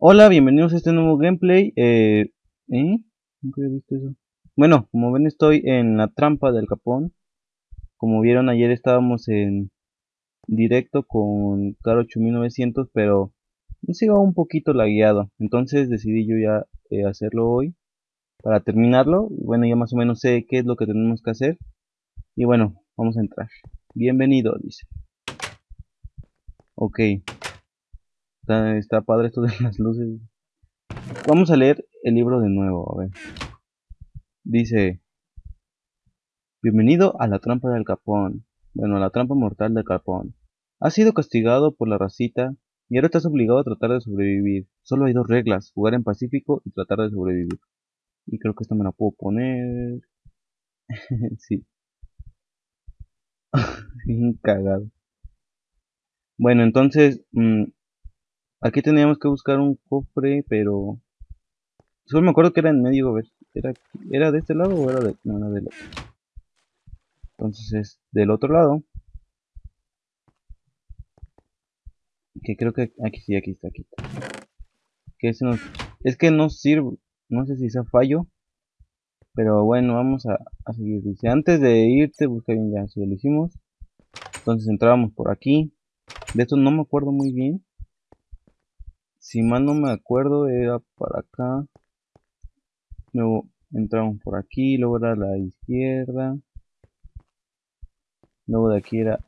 Hola, bienvenidos a este nuevo gameplay. Eh, ¿eh? Nunca había visto eso. Bueno, como ven estoy en la trampa del capón. Como vieron ayer estábamos en directo con Caro 8900, pero nos iba un poquito lagueado. Entonces decidí yo ya eh, hacerlo hoy para terminarlo. Bueno, ya más o menos sé qué es lo que tenemos que hacer. Y bueno, vamos a entrar. Bienvenido, dice. Ok. Está, está padre esto de las luces. Vamos a leer el libro de nuevo, a ver. Dice, Bienvenido a la trampa del capón. Bueno, a la trampa mortal del capón. Has sido castigado por la racita y ahora estás obligado a tratar de sobrevivir. Solo hay dos reglas, jugar en pacífico y tratar de sobrevivir. Y creo que esta me la puedo poner... sí. Bien cagado. Bueno, entonces, mmm, Aquí teníamos que buscar un cofre, pero... Solo me acuerdo que era en medio, a ver, ¿era, ¿era de este lado o era de...? No, era del otro. Entonces es del otro lado. Que creo que aquí sí, aquí está, aquí está. Que es, es que no sirve, no sé si sea fallo. Pero bueno, vamos a, a seguir. Dice, antes de irte, busca bien ya, si lo hicimos. Entonces entrábamos por aquí. De esto no me acuerdo muy bien si mal no me acuerdo era para acá. Luego entramos por aquí luego era la izquierda. Luego de aquí era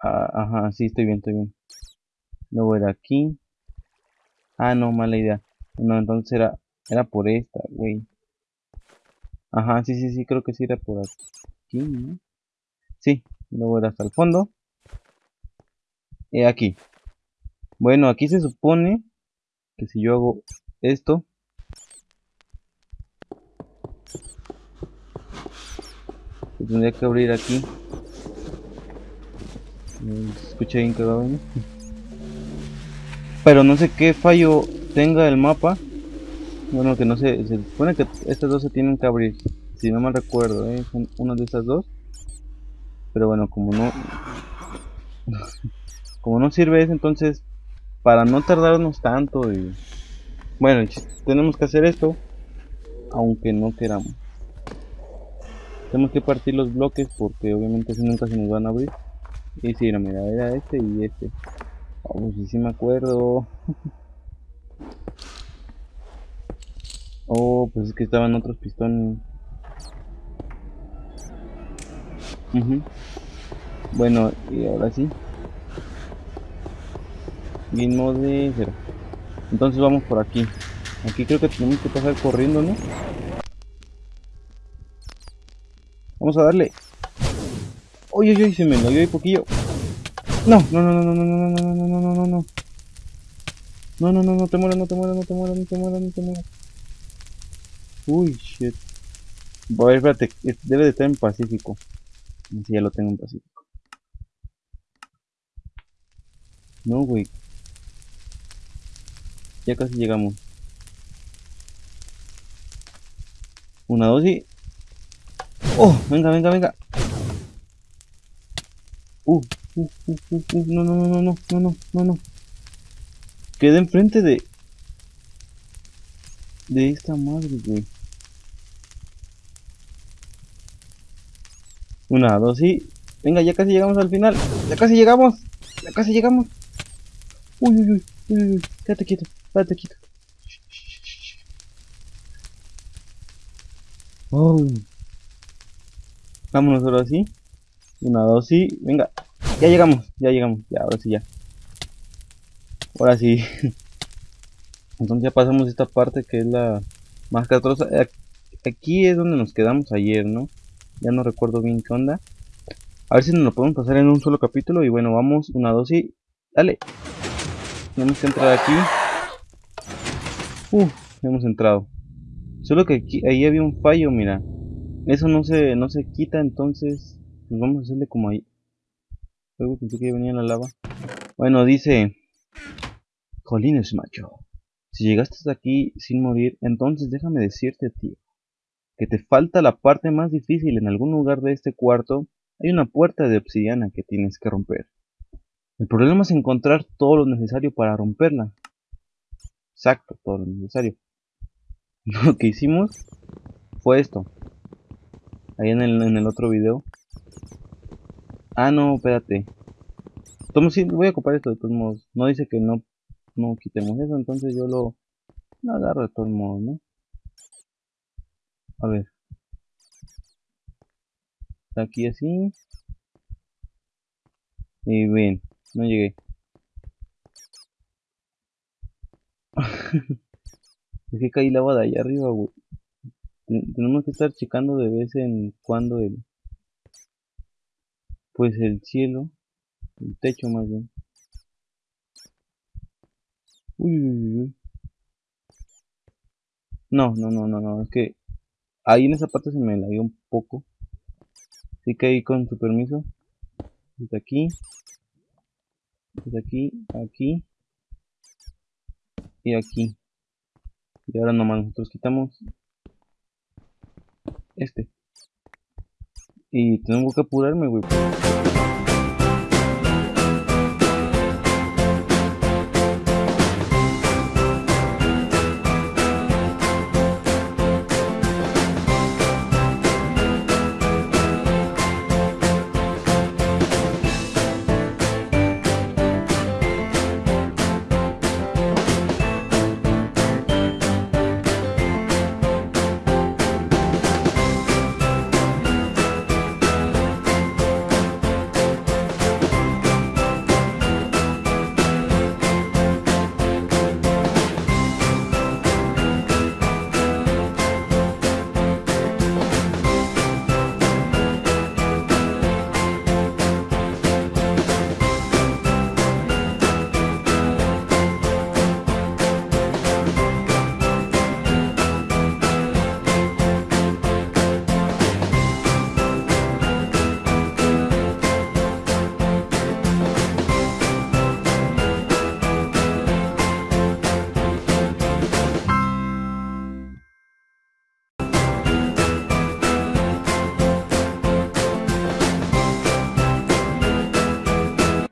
ah, ajá sí estoy bien estoy bien. Luego era aquí. Ah no mala idea. No entonces era era por esta güey. Ajá sí sí sí creo que sí era por aquí ¿no? sí luego era hasta el fondo. Y aquí bueno, aquí se supone que si yo hago esto, se tendría que abrir aquí. Escucha bien cagado, ¿no? Pero no sé qué fallo tenga el mapa. Bueno, que no sé, se supone que estas dos se tienen que abrir. Si no mal recuerdo, ¿eh? son una de estas dos. Pero bueno, como no... como no sirve eso, entonces para no tardarnos tanto y bueno tenemos que hacer esto aunque no queramos. Tenemos que partir los bloques porque obviamente si nunca se nos van a abrir. Y si no mira era este y este. Oh, sí me acuerdo. Oh pues es que estaban otros pistones. Bueno y ahora sí mismo de cero entonces vamos por aquí aquí creo que tenemos que pasar corriendo no vamos a darle uy uy se me lo dio poquillo no no no no no no no no no no no no no no no no no te mueras no te mueras no te mueras no te mueras no te mueras uy shit a ver espérate debe de estar en pacífico si ya lo tengo en pacífico no güey ya casi llegamos. Una dosis. ¡Oh! Venga, venga, venga. Uh, uh, uh, uh, uh, no, no, no, no, no, no, no, no. Quedé enfrente de... De esta madre, güey. Una, dos y... Venga, ya casi llegamos al final. Ya casi llegamos. Ya casi llegamos. Uy, uy, uy, uy, uy. Quédate quieto. Espérate, quito. Oh. Vámonos ahora sí. Una, dos, sí. Venga. Ya llegamos, ya llegamos. Ya, ahora sí, ya. Ahora sí. Entonces ya pasamos esta parte que es la más catrosa. Aquí es donde nos quedamos ayer, ¿no? Ya no recuerdo bien qué onda. A ver si nos lo podemos pasar en un solo capítulo. Y bueno, vamos. Una, dos y... Dale. Tenemos que entrar aquí. Uh, hemos entrado. Solo que aquí, ahí había un fallo, mira. Eso no se, no se quita, entonces pues vamos a hacerle como ahí. Luego pensé que venía la lava. Bueno, dice... Jolines, macho. Si llegaste hasta aquí sin morir, entonces déjame decirte, tío, que te falta la parte más difícil. En algún lugar de este cuarto hay una puerta de obsidiana que tienes que romper. El problema es encontrar todo lo necesario para romperla. Exacto, todo lo necesario. Lo que hicimos fue esto. Ahí en el, en el otro video. Ah, no, espérate. Voy a ocupar esto de todos modos. No dice que no, no quitemos eso, entonces yo lo, lo agarro de todos modos, ¿no? A ver. Aquí así. Y bien, no llegué. es que caí lava de allá arriba. Tenemos que estar checando de vez en cuando el... Pues el cielo. El techo más bien. Uy, uy, uy. No, no, no, no, no. Es que ahí en esa parte se me dio un poco. Así que ahí con su permiso. Desde aquí. Desde aquí, aquí. Aquí. Y ahora nomás nosotros quitamos este. Y tengo que apurarme, güey.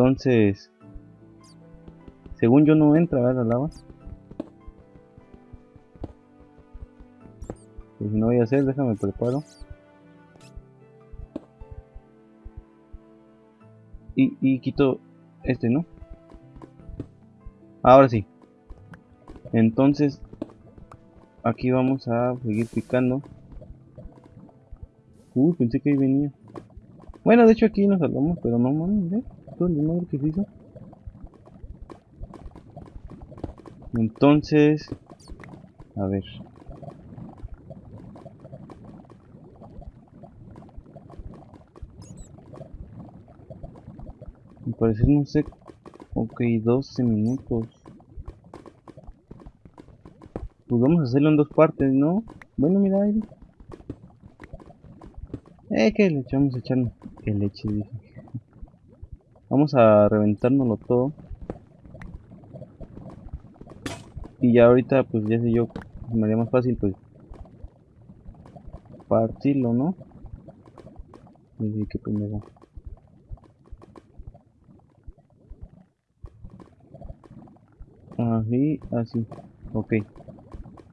Entonces, según yo no entra a la lava. Pues no voy a hacer, déjame preparo. Y, quito este, ¿no? Ahora sí. Entonces, aquí vamos a seguir picando. Uy, pensé que ahí venía. Bueno, de hecho aquí nos salvamos, pero no mames, ¿eh? el que se hizo. Entonces, a ver. Me parece, no sé. Ok, 12 minutos. Pues vamos a hacerlo en dos partes, ¿no? Bueno, mira ahí. Eh, que le echamos a echar que leche, dije. Vamos a reventárnoslo todo. Y ya ahorita, pues ya sé yo, me haría más fácil, pues partirlo, ¿no? Y que primero. Así, así. Ok.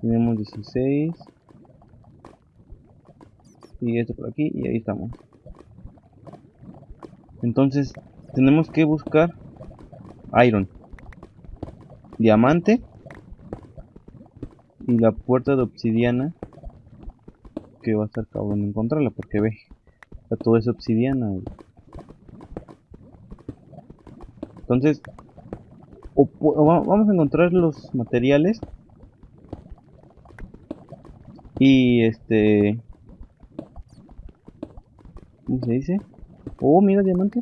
Tenemos 16. Y esto por aquí, y ahí estamos. Entonces, tenemos que buscar iron diamante y la puerta de obsidiana que va a estar cabrón encontrarla porque ve todo es obsidiana entonces vamos a encontrar los materiales y este ¿cómo se dice? Oh mira diamante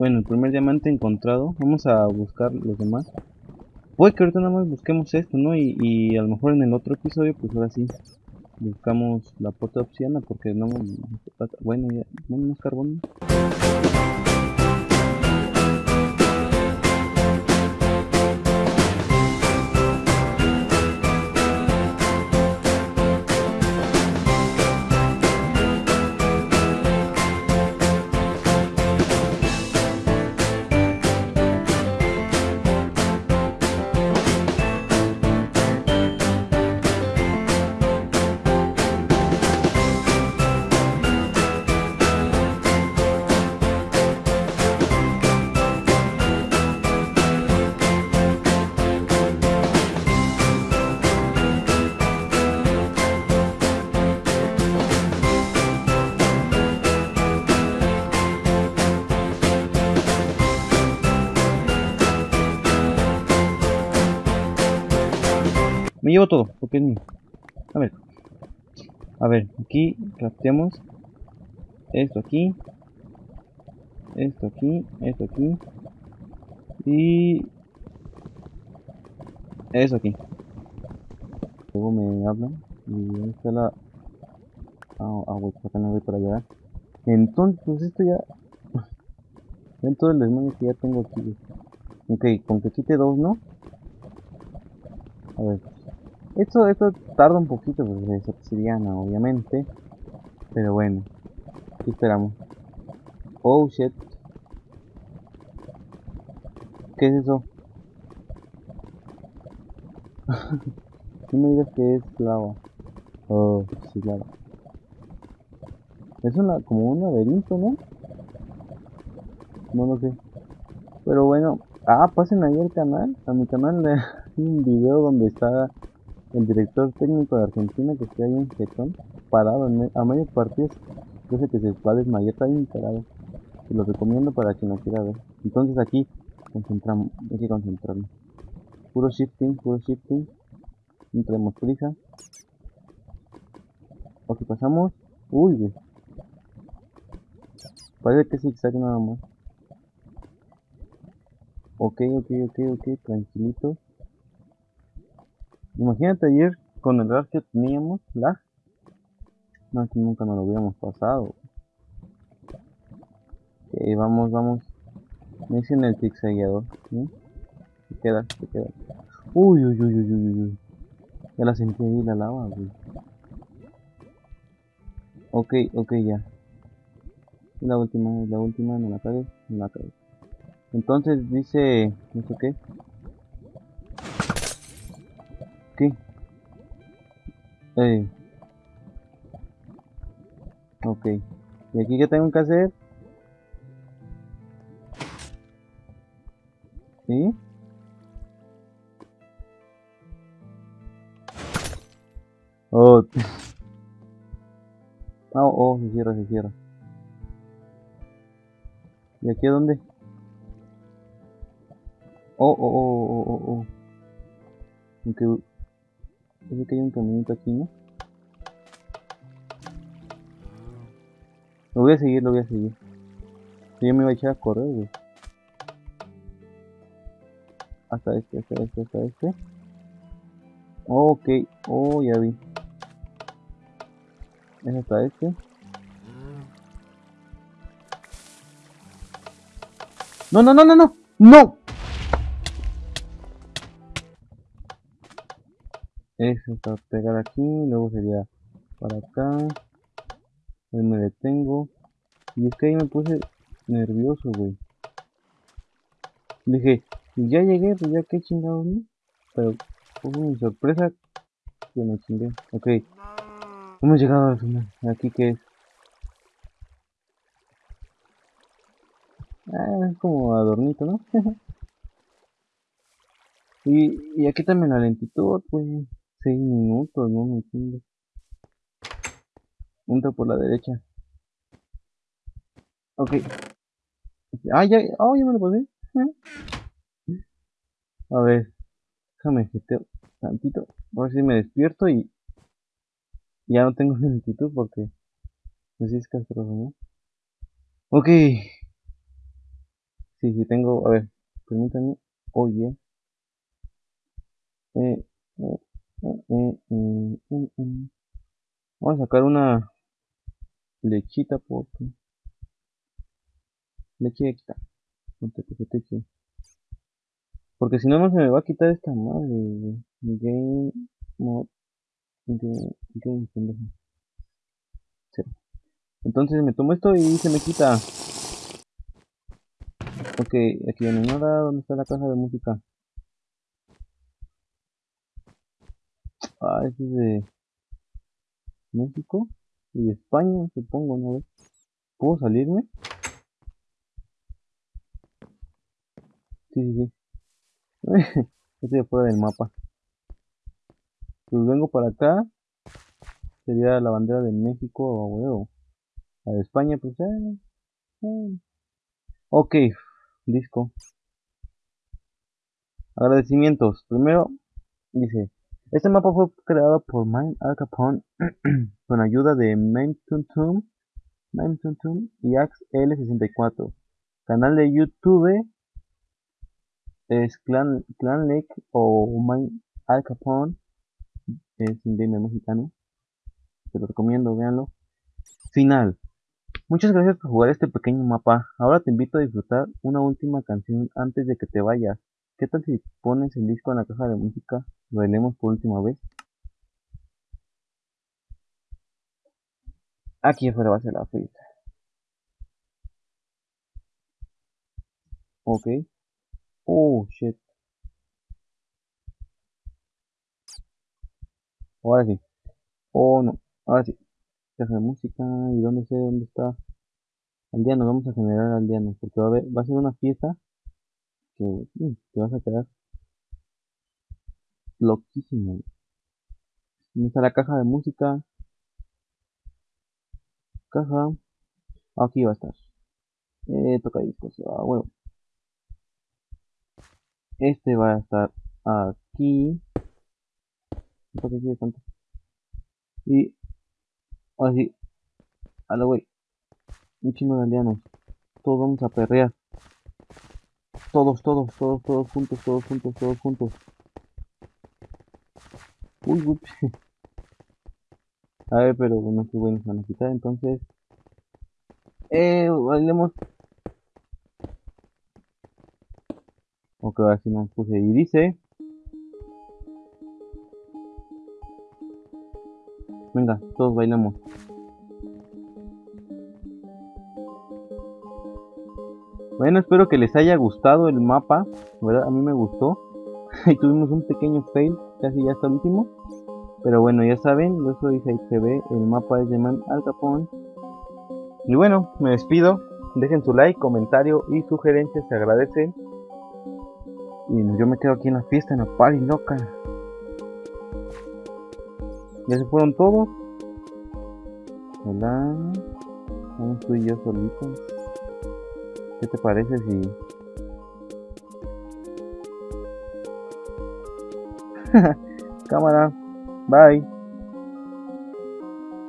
bueno, el primer diamante encontrado. Vamos a buscar los demás. Puede que ahorita nada más busquemos esto, ¿no? Y, y a lo mejor en el otro episodio, pues ahora sí. Buscamos la puerta obsidiana porque no... Bueno, ya... No más carbón. Llevo todo, porque es mío. A ver. A ver, aquí crafteamos esto aquí. Esto aquí, esto aquí. Y... Eso aquí. Luego me hablan. Y ahí está la... Ah, ah, acá no voy para allá. Entonces, esto ya... Ven todo el desmayo que ya tengo aquí. Ok, con que quite dos, ¿no? A ver. Esto, esto tarda un poquito, porque es obsidiana, obviamente. Pero bueno. ¿Qué esperamos? Oh, shit. ¿Qué es eso? no me digas que es lava. Oh, sí, lava. Es una, como un laberinto, ¿no? No lo sé. Pero bueno, ah, pasen ahí al canal. A mi canal hay un video donde está el director técnico de Argentina que está ahí en Getón, parado a medio partido. Yo que se va a desmayar, está bien parado. Se lo recomiendo para quien lo quiera ver. Entonces aquí concentramos, hay que concentrarnos. Puro shifting, puro shifting. No tenemos prisa. Ok, pasamos. Uy, güey. Parece que zigzag nada más. Ok, ok, ok, ok, tranquilito. Imagínate ayer con el lag que teníamos, lag. No, que nunca nos lo hubiéramos pasado. Ok, vamos, vamos. Me dicen el zigzagueador. ¿sí? Se queda, se queda. Uy, uy, uy, uy, uy, uy. Ya la sentí ahí la lava, güey. Ok, ok, ya. La última, la última, no la cagues, no la cagues. Entonces dice, ¿eso qué? ¿Qué? Eh. Ok. ¿Y aquí qué tengo que hacer? ¿Sí? Oh. oh, oh, se cierra, se cierra. ¿Y aquí dónde? Oh, oh, oh, oh, oh, oh. Aunque... Parece que hay un caminito aquí, ¿no? Lo voy a seguir, lo voy a seguir. Yo me iba a echar a correr, güey. Hasta este, hasta este, hasta este. Ok, oh, ya vi. Es hasta este. No, no, no, no, no. No. Eso está pegar aquí, luego sería para acá. Ahí me detengo. Y es que ahí me puse nervioso, güey. Dije, ya llegué, pues ya qué chingados, ¿no? Pero fue mi sorpresa que me chingué. Ok. Hemos llegado al final. Aquí que es. Ah, es como adornito, ¿no? y, y aquí también la lentitud, pues. 6 minutos, no me entiendo. Punta por la derecha. Ok. Ah, ya, oh, ya me lo puse. A ver. Déjame seteo tantito. A ver si me despierto y ya no tengo lentitud porque pues es castroso, ¿no? Ok. Sí, sí tengo, a ver, permítanme. Oye. Eh, eh, eh Vamos a sacar una lechita porque leche extra. Porque si no, no se me va a quitar esta madre. Game mod. Game, pendejo. Entonces me tomo esto y se me quita. Ok, aquí hay nada. ¿Dónde está la caja de música? Ah, este es de México y España, supongo, ¿no? ¿Puedo salirme? Sí, sí, sí. Estoy afuera del mapa. Pues vengo para acá. Sería la bandera de México o. La de España, pues eh, eh. Ok, disco. Agradecimientos. Primero, dice, Este mapa fue creado por Mine Al Capone con ayuda de Mentuntum y Axe L64. Canal de YouTube es Clan, Clan Lake o Mine Al Capone. Es un gamer mexicano. Te lo recomiendo, véanlo. Final. Muchas gracias por jugar este pequeño mapa. Ahora te invito a disfrutar una última canción antes de que te vayas. ¿Qué tal si pones el disco en la caja de música? Bailemos por última vez. Aquí afuera va a ser la fiesta. Ok. Oh, shit. Ahora sí. Oh, no. Ahora sí. Caja de música. ¿Y dónde sé? ¿Dónde está? Aldeanos. Vamos a generar aldeanos. Porque va a, va a ser una fiesta que te vas a quedar loquísimo. ¿Dónde está la caja de música? Caja. Aquí va a estar. Eh, toca discos. Ah, huevo. Este va a estar aquí. ¿Por qué tanto? Y ahora sí. A la wey. Un chingo de aldeanos. Todos vamos a perrear. Todos, todos, todos, todos juntos, todos juntos, todos juntos. Uy, uy. A ver, pero no sé, bueno, van a quitar, entonces... Eh, bailemos. Ok, ahora sí nos puse y dice... Venga, todos bailamos. Bueno, espero que les haya gustado el mapa, ¿verdad? A mí me gustó. y tuvimos un pequeño fail, casi ya hasta último. Pero bueno, ya saben, yo soy ve el mapa es de Man Al Capone. Y bueno, me despido. Dejen su like, comentario y sugerencias, se agradecen. Y yo me quedo aquí en la fiesta, en la party loca. Ya se fueron todos. Hola. Vamos tú yo solitos. ¿Qué te parece si... Cámara. Bye.